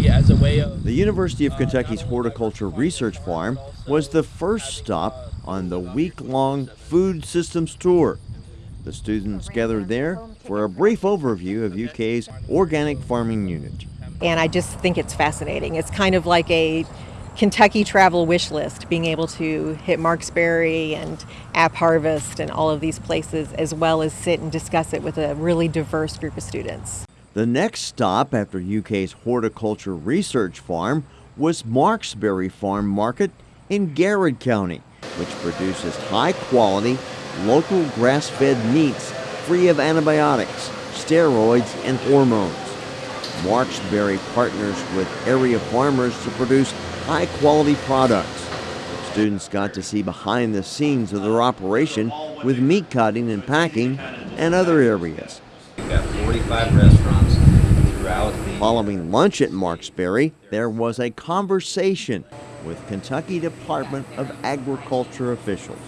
berry as a way of. The University of Kentucky's Horticulture Research Farm was the first stop on the week long food systems tour. The students gathered there for a brief overview of UK's organic farming unit. And I just think it's fascinating. It's kind of like a Kentucky travel wish list, being able to hit Marksbury and App Harvest and all of these places, as well as sit and discuss it with a really diverse group of students. The next stop after UK's Horticulture Research Farm was Marksbury Farm Market in Garrard County, which produces high quality, local grass fed meats free of antibiotics, steroids, and hormones. Marksbury partners with area farmers to produce high quality products. Students got to see behind the scenes of their operation with meat cutting and packing and other areas. We've got 45 restaurants. Following lunch at Marksbury, there was a conversation with Kentucky Department of Agriculture officials.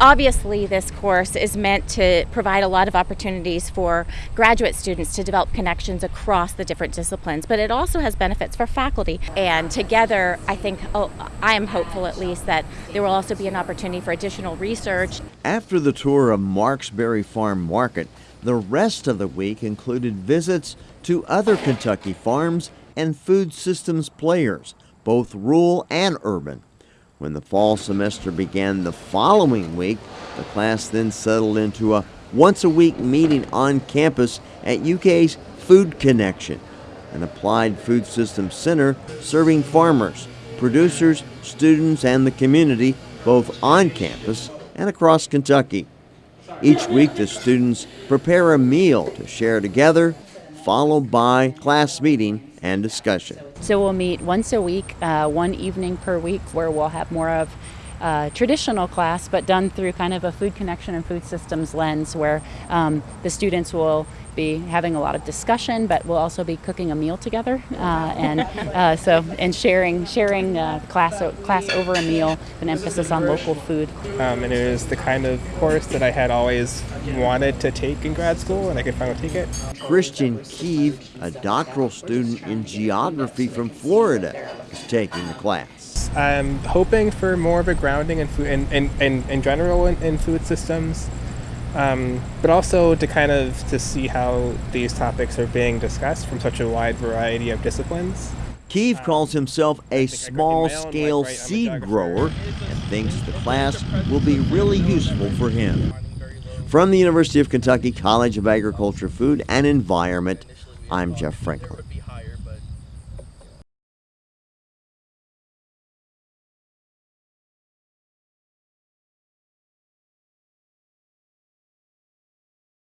Obviously, this course is meant to provide a lot of opportunities for graduate students to develop connections across the different disciplines, but it also has benefits for faculty. And together, I think, oh, I am hopeful at least, that there will also be an opportunity for additional research. After the tour of Marksbury Farm Market, the rest of the week included visits to other Kentucky farms and food systems players, both rural and urban. When the fall semester began the following week, the class then settled into a once a week meeting on campus at UK's Food Connection, an applied food systems center serving farmers, producers, students, and the community both on campus and across Kentucky. Each week, the students prepare a meal to share together, followed by class meeting and discussion. So we'll meet once a week, uh, one evening per week, where we'll have more of uh, traditional class, but done through kind of a food connection and food systems lens, where um, the students will be having a lot of discussion, but we'll also be cooking a meal together, uh, and uh, so and sharing sharing uh, class class over a meal, with an emphasis on local food. Um, and it was the kind of course that I had always wanted to take in grad school, and I could finally take it. Christian Keeve, a doctoral student in geography from Florida, is taking the class. I'm hoping for more of a grounding in food, in, in, in, in general in, in food systems. Um, but also to kind of to see how these topics are being discussed from such a wide variety of disciplines. Keeve calls himself a small scale seed grower and thinks the class will be really useful for him. From the University of Kentucky College of Agriculture, Food and Environment, I'm Jeff Franklin.